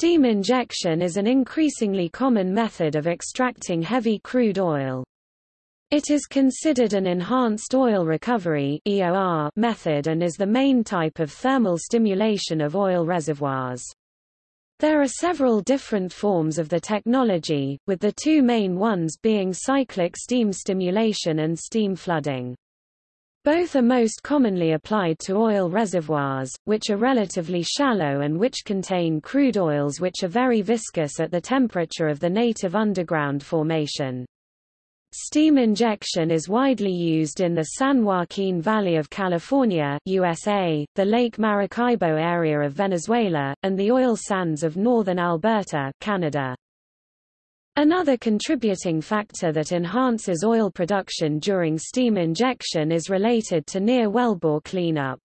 Steam injection is an increasingly common method of extracting heavy crude oil. It is considered an enhanced oil recovery EOR method and is the main type of thermal stimulation of oil reservoirs. There are several different forms of the technology, with the two main ones being cyclic steam stimulation and steam flooding. Both are most commonly applied to oil reservoirs, which are relatively shallow and which contain crude oils which are very viscous at the temperature of the native underground formation. Steam injection is widely used in the San Joaquin Valley of California USA, the Lake Maracaibo area of Venezuela, and the oil sands of northern Alberta Canada. Another contributing factor that enhances oil production during steam injection is related to near wellbore cleanup.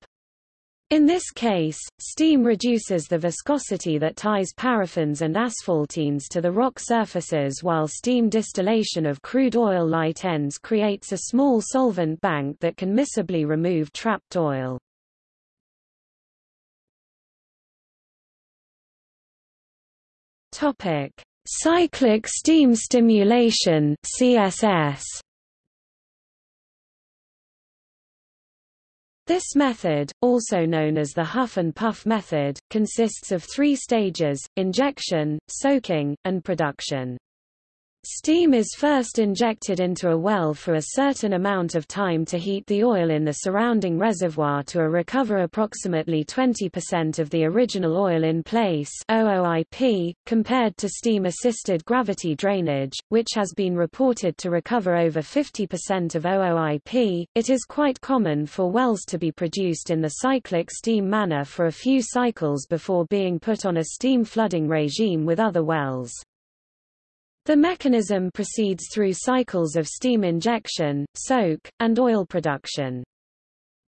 In this case, steam reduces the viscosity that ties paraffins and asphaltenes to the rock surfaces while steam distillation of crude oil light ends creates a small solvent bank that can miscibly remove trapped oil. Topic: Cyclic steam stimulation CSS. This method, also known as the huff and puff method, consists of three stages, injection, soaking, and production. Steam is first injected into a well for a certain amount of time to heat the oil in the surrounding reservoir to recover approximately 20% of the original oil in place OOIP, compared to steam-assisted gravity drainage, which has been reported to recover over 50% of OOIP. It is quite common for wells to be produced in the cyclic steam manner for a few cycles before being put on a steam flooding regime with other wells. The mechanism proceeds through cycles of steam injection, soak, and oil production.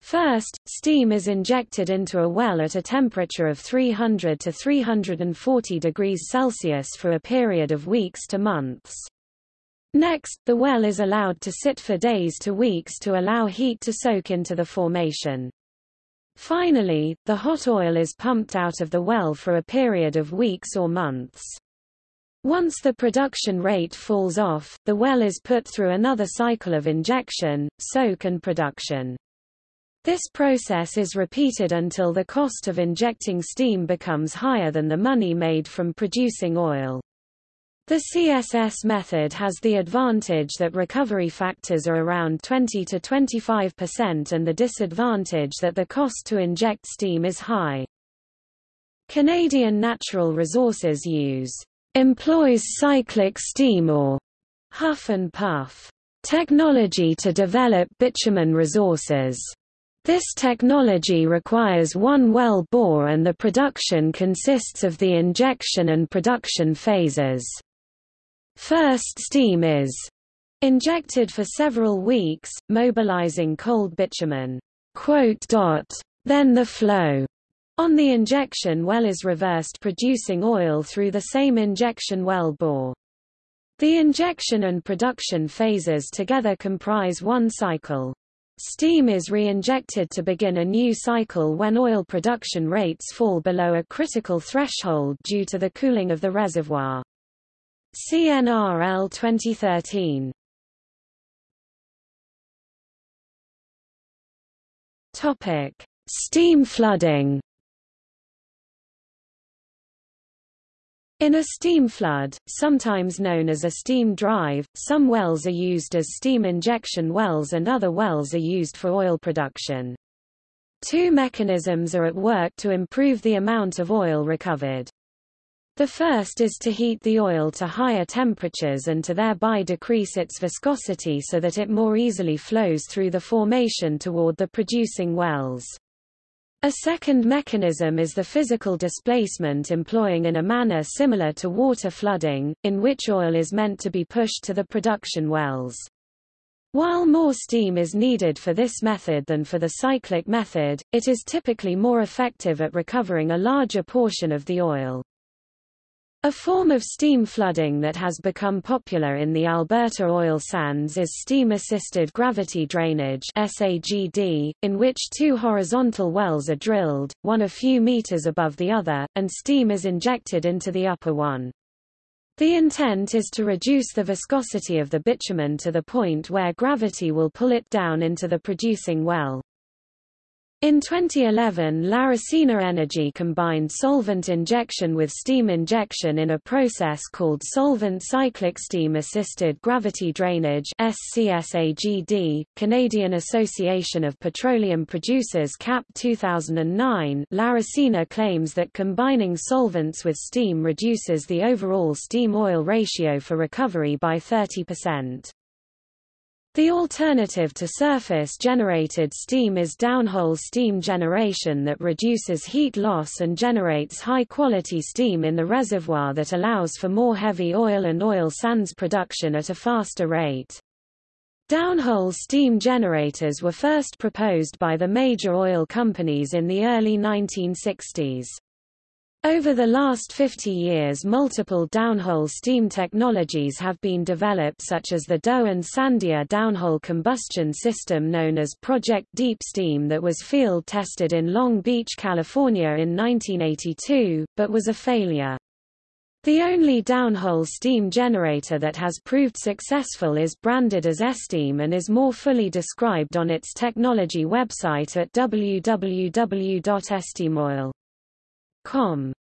First, steam is injected into a well at a temperature of 300 to 340 degrees Celsius for a period of weeks to months. Next, the well is allowed to sit for days to weeks to allow heat to soak into the formation. Finally, the hot oil is pumped out of the well for a period of weeks or months. Once the production rate falls off, the well is put through another cycle of injection, soak and production. This process is repeated until the cost of injecting steam becomes higher than the money made from producing oil. The CSS method has the advantage that recovery factors are around 20 to 25% and the disadvantage that the cost to inject steam is high. Canadian Natural Resources use employs cyclic steam or huff and puff technology to develop bitumen resources. This technology requires one well bore and the production consists of the injection and production phases. First steam is injected for several weeks, mobilizing cold bitumen. Then the flow on the injection well is reversed producing oil through the same injection well bore. The injection and production phases together comprise one cycle. Steam is re-injected to begin a new cycle when oil production rates fall below a critical threshold due to the cooling of the reservoir. CNRL 2013 Topic: Steam flooding In a steam flood, sometimes known as a steam drive, some wells are used as steam injection wells and other wells are used for oil production. Two mechanisms are at work to improve the amount of oil recovered. The first is to heat the oil to higher temperatures and to thereby decrease its viscosity so that it more easily flows through the formation toward the producing wells. A second mechanism is the physical displacement employing in a manner similar to water flooding, in which oil is meant to be pushed to the production wells. While more steam is needed for this method than for the cyclic method, it is typically more effective at recovering a larger portion of the oil. A form of steam flooding that has become popular in the Alberta oil sands is steam-assisted gravity drainage SAGD, in which two horizontal wells are drilled, one a few meters above the other, and steam is injected into the upper one. The intent is to reduce the viscosity of the bitumen to the point where gravity will pull it down into the producing well. In 2011 Laricina Energy combined solvent injection with steam injection in a process called Solvent Cyclic Steam Assisted Gravity Drainage. Canadian Association of Petroleum Producers CAP 2009 Laricina claims that combining solvents with steam reduces the overall steam-oil ratio for recovery by 30%. The alternative to surface-generated steam is downhole steam generation that reduces heat loss and generates high-quality steam in the reservoir that allows for more heavy oil and oil sands production at a faster rate. Downhole steam generators were first proposed by the major oil companies in the early 1960s. Over the last 50 years multiple downhole steam technologies have been developed such as the Doe and Sandia downhole combustion system known as Project Deep Steam that was field tested in Long Beach, California in 1982, but was a failure. The only downhole steam generator that has proved successful is branded as Esteem and is more fully described on its technology website at www.esteemoil.com.